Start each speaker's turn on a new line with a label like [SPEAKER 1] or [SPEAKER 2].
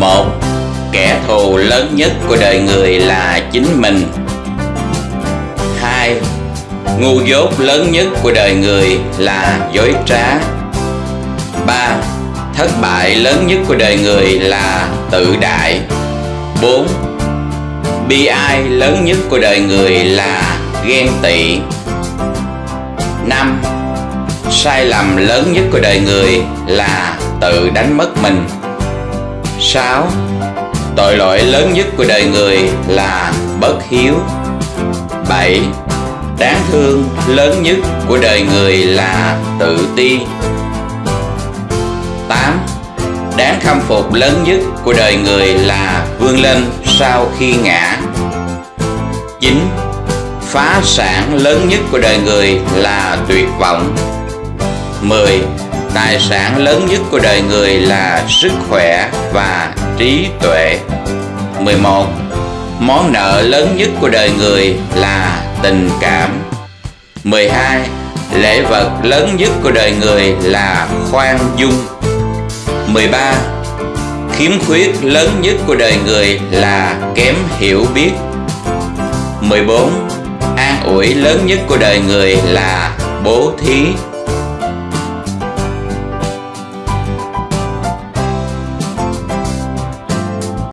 [SPEAKER 1] một. Kẻ thù lớn nhất của đời người là chính mình. Hai, ngu dốt lớn nhất của đời người là dối trá. Ba, thất bại lớn nhất của đời người là tự đại. Bốn, bi ai lớn nhất của đời người là ghen tị. Năm, sai lầm lớn nhất của đời người là tự đánh mất mình. 6. Tội lỗi lớn nhất của đời người là bất hiếu 7. Đáng thương lớn nhất của đời người là tự ti 8. Đáng khâm phục lớn nhất của đời người là vươn lên sau khi ngã 9. Phá sản lớn nhất của đời người là tuyệt vọng 10. Tài sản lớn nhất của đời người là sức khỏe và trí tuệ 11. Món nợ lớn nhất của đời người là tình cảm 12. Lễ vật lớn nhất của đời người là khoan dung 13. Khiếm khuyết lớn nhất của đời người là kém hiểu biết 14. An ủi lớn nhất của đời người là bố thí